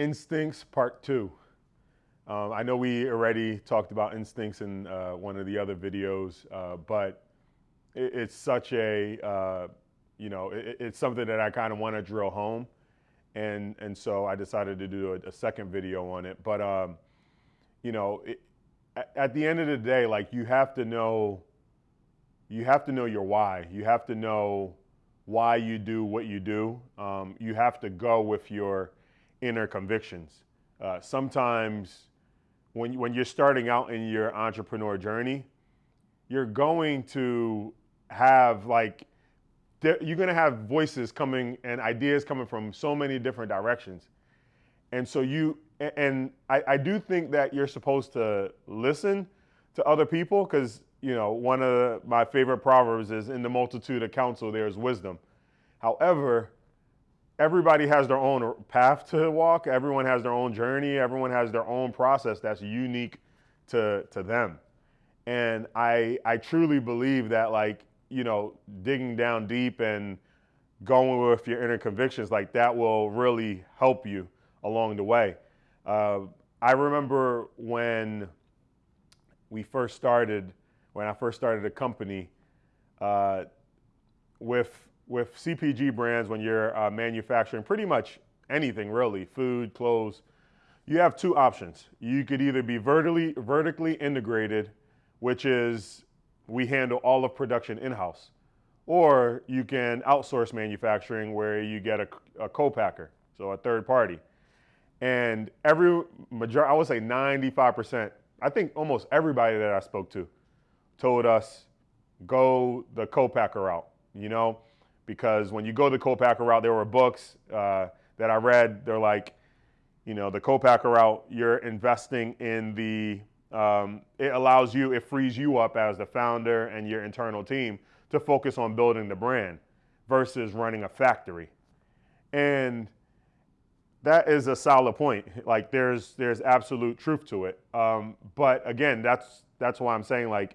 Instincts Part 2. Um, I know we already talked about instincts in uh, one of the other videos, uh, but it, it's such a, uh, you know, it, it's something that I kind of want to drill home. And, and so I decided to do a, a second video on it. But, um, you know, it, at the end of the day, like you have to know, you have to know your why. You have to know why you do what you do. Um, you have to go with your inner convictions. Uh, sometimes when, when you're starting out in your entrepreneur journey, you're going to have like, you're going to have voices coming and ideas coming from so many different directions. And so you, and I, I do think that you're supposed to listen to other people because, you know, one of my favorite proverbs is in the multitude of counsel, there's wisdom. However, everybody has their own path to walk. Everyone has their own journey. Everyone has their own process that's unique to, to them. And I, I truly believe that like, you know, digging down deep and going with your inner convictions, like that will really help you along the way. Uh, I remember when we first started, when I first started a company, uh, with with CPG brands, when you're uh, manufacturing pretty much anything really, food, clothes, you have two options. You could either be vertically, vertically integrated, which is we handle all of production in-house, or you can outsource manufacturing where you get a, a co-packer, so a third party. And every majority, I would say 95%, I think almost everybody that I spoke to told us go the co-packer route, you know? Because when you go the co-packer route, there were books uh, that I read. They're like, you know, the co-packer route, you're investing in the, um, it allows you, it frees you up as the founder and your internal team to focus on building the brand versus running a factory. And that is a solid point. Like there's, there's absolute truth to it. Um, but again, that's, that's why I'm saying like,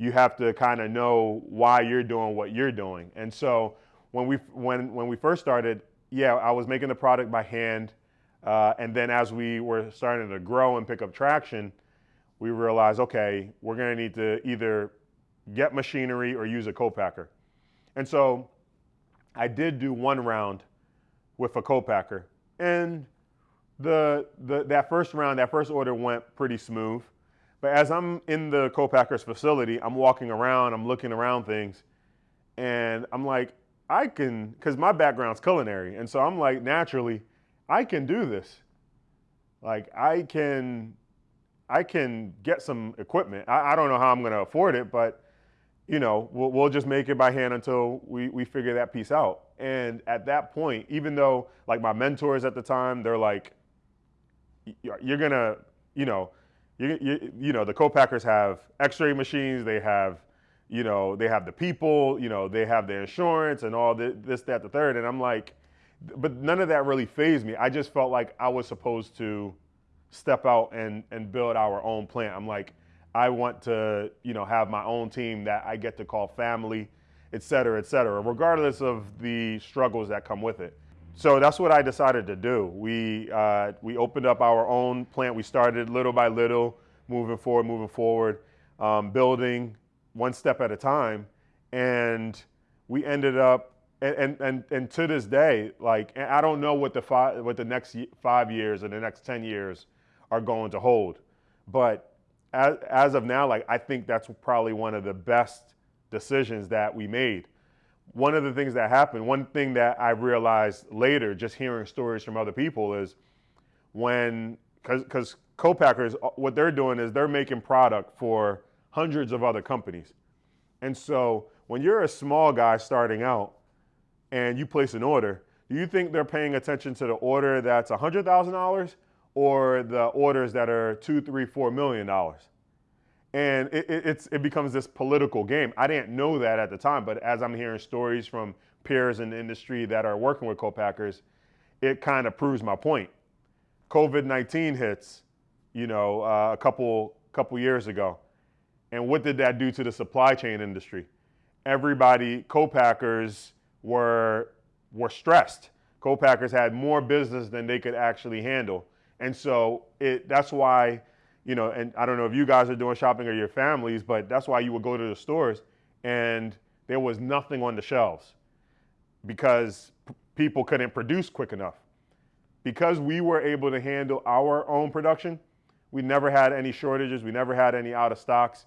you have to kind of know why you're doing what you're doing. And so when we, when, when we first started, yeah, I was making the product by hand. Uh, and then as we were starting to grow and pick up traction, we realized, okay, we're going to need to either get machinery or use a co-packer. And so I did do one round with a co-packer. And the, the, that first round, that first order went pretty smooth. But as I'm in the co-packer's facility, I'm walking around, I'm looking around things, and I'm like, I can, because my background's culinary, and so I'm like, naturally, I can do this. Like I can, I can get some equipment. I, I don't know how I'm going to afford it, but you know, we'll, we'll just make it by hand until we, we figure that piece out. And at that point, even though like my mentors at the time, they're like, you're gonna, you know, you, you, you know, the co-packers have x-ray machines, they have, you know, they have the people, you know, they have the insurance and all this, this, that, the third. And I'm like, but none of that really fazed me. I just felt like I was supposed to step out and, and build our own plant. I'm like, I want to, you know, have my own team that I get to call family, et cetera, et cetera, regardless of the struggles that come with it. So that's what I decided to do. We, uh, we opened up our own plant. We started little by little, moving forward, moving forward, um, building one step at a time. And we ended up, and, and, and, and to this day, like, I don't know what the, what the next five years or the next 10 years are going to hold. But as, as of now, like, I think that's probably one of the best decisions that we made one of the things that happened, one thing that I realized later, just hearing stories from other people, is when, because co-packers, uh, what they're doing is they're making product for hundreds of other companies. And so when you're a small guy starting out and you place an order, do you think they're paying attention to the order that's $100,000 or the orders that are two, three, four million dollars? And it, it, it becomes this political game. I didn't know that at the time, but as I'm hearing stories from peers in the industry that are working with co-packers, it kind of proves my point. COVID-19 hits, you know, uh, a couple, couple years ago. And what did that do to the supply chain industry? Everybody, co-packers were, were stressed co-packers had more business than they could actually handle. And so it, that's why, you know, and I don't know if you guys are doing shopping or your families, but that's why you would go to the stores and there was nothing on the shelves because people couldn't produce quick enough. Because we were able to handle our own production, we never had any shortages, we never had any out of stocks.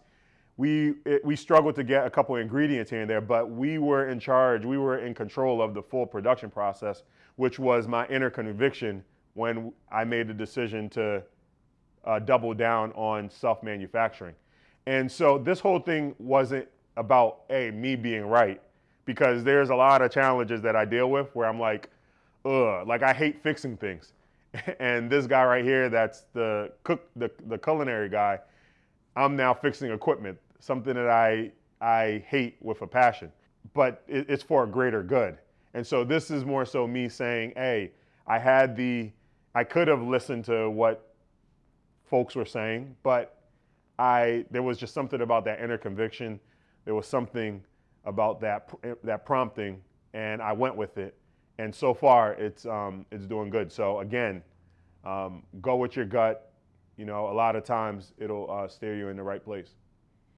We, it, we struggled to get a couple ingredients here and there, but we were in charge, we were in control of the full production process, which was my inner conviction when I made the decision to uh, double down on self manufacturing. And so this whole thing wasn't about, a me being right, because there's a lot of challenges that I deal with where I'm like, ugh, like I hate fixing things. and this guy right here, that's the cook, the, the culinary guy, I'm now fixing equipment, something that I, I hate with a passion, but it, it's for a greater good. And so this is more so me saying, hey, I had the, I could have listened to what folks were saying, but I, there was just something about that inner conviction. There was something about that, that prompting and I went with it. And so far it's, um, it's doing good. So again, um, go with your gut. You know, a lot of times it'll uh, steer you in the right place.